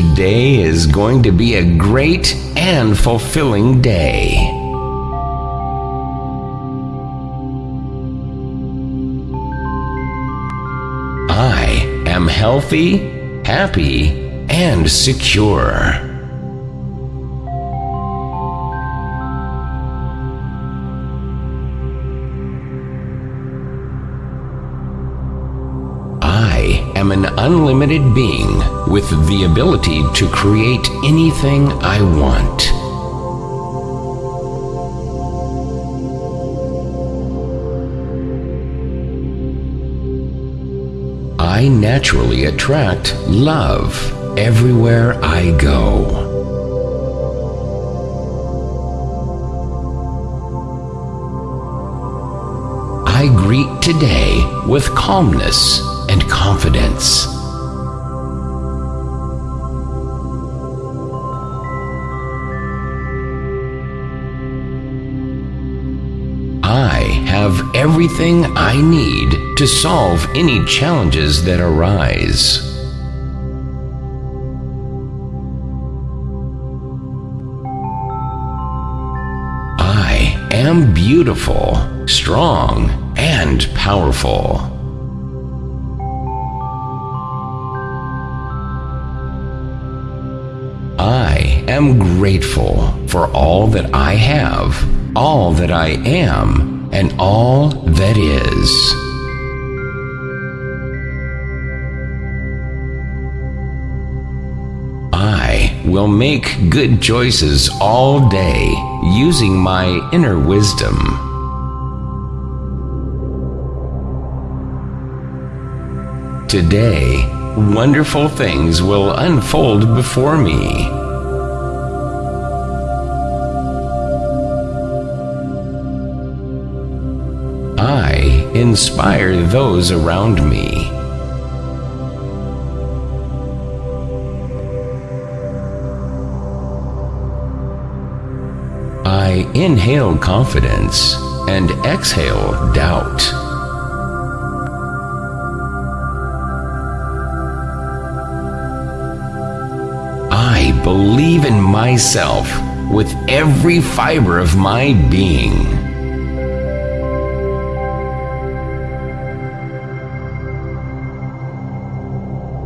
Today is going to be a great and fulfilling day. I am healthy, happy, and secure. Am an unlimited being with the ability to create anything I want. I naturally attract love everywhere I go. I greet today with calmness and confidence. I have everything I need to solve any challenges that arise. I am beautiful, strong, and powerful. I am grateful for all that I have, all that I am, and all that is. I will make good choices all day using my inner wisdom. Today, wonderful things will unfold before me. Inspire those around me. I inhale confidence and exhale doubt. I believe in myself with every fiber of my being.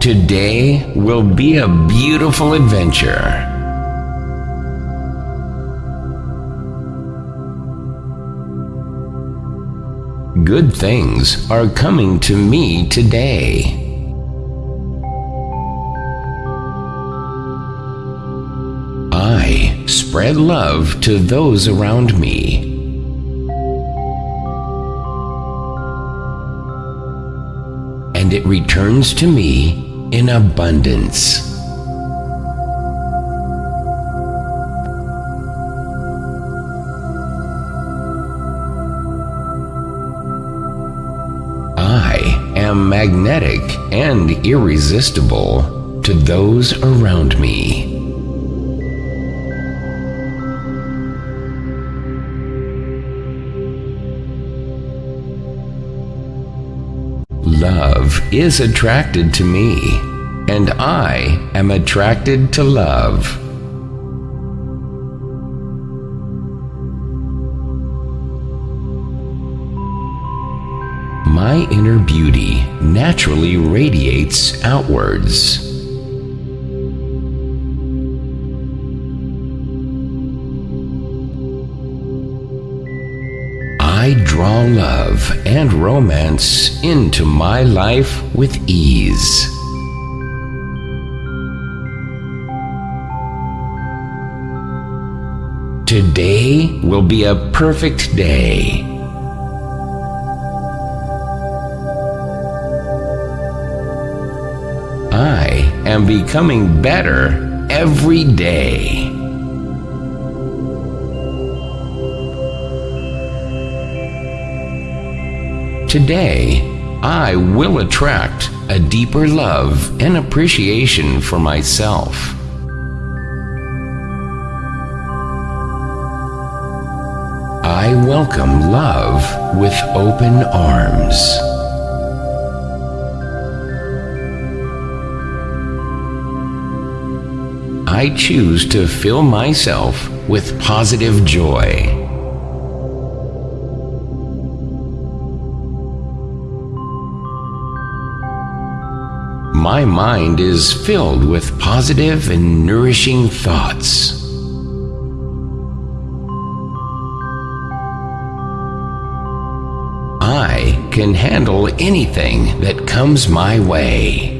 Today will be a beautiful adventure. Good things are coming to me today. I spread love to those around me. And it returns to me in abundance. I am magnetic and irresistible to those around me. Love is attracted to me, and I am attracted to love. My inner beauty naturally radiates outwards. Draw love and romance into my life with ease. Today will be a perfect day. I am becoming better every day. Today, I will attract a deeper love and appreciation for myself. I welcome love with open arms. I choose to fill myself with positive joy. My mind is filled with positive and nourishing thoughts. I can handle anything that comes my way.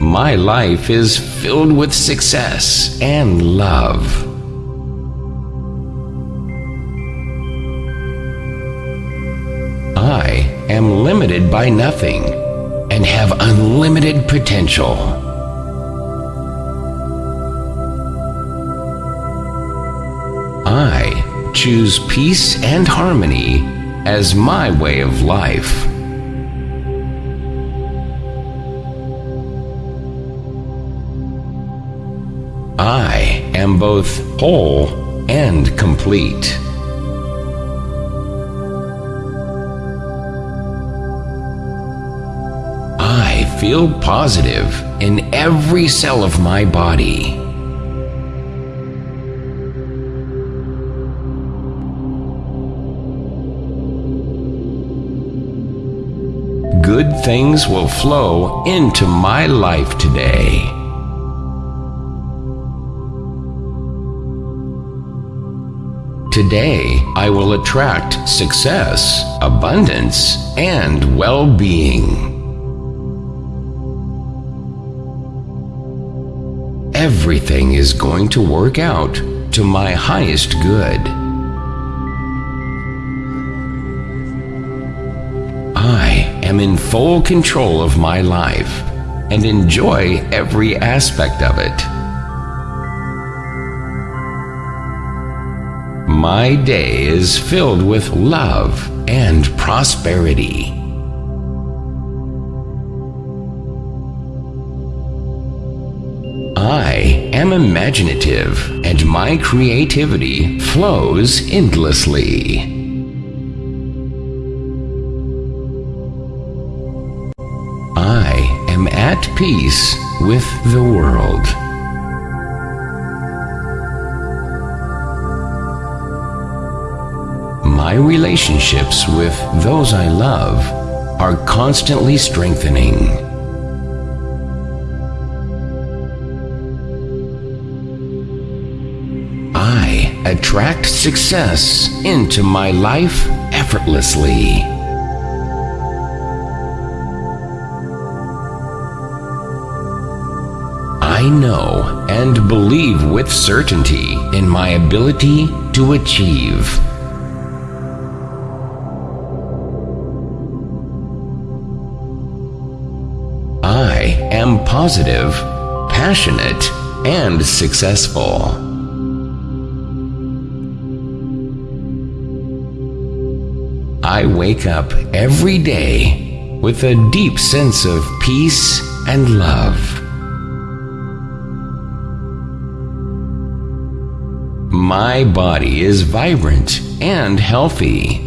My life is filled with success and love. I am limited by nothing and have unlimited potential. I choose peace and harmony as my way of life. I am both whole and complete. Feel positive in every cell of my body. Good things will flow into my life today. Today, I will attract success, abundance, and well Everything is going to work out to my highest good. I am in full control of my life and enjoy every aspect of it. My day is filled with love and prosperity. I am imaginative and my creativity flows endlessly. I am at peace with the world. My relationships with those I love are constantly strengthening. I attract success into my life effortlessly. I know and believe with certainty in my ability to achieve. I am positive, passionate, and successful. I wake up every day with a deep sense of peace and love. My body is vibrant and healthy.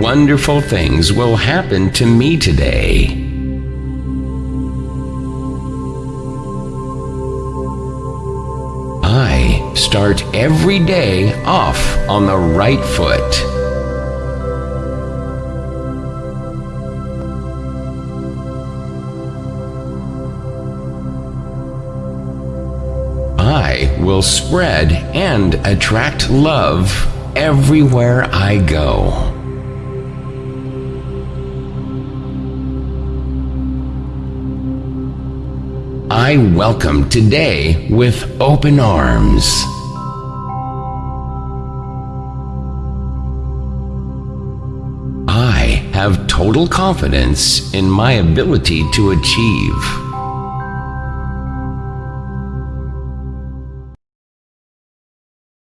Wonderful things will happen to me today. Start every day off on the right foot. I will spread and attract love everywhere I go. I welcome today with open arms. Have total confidence in my ability to achieve.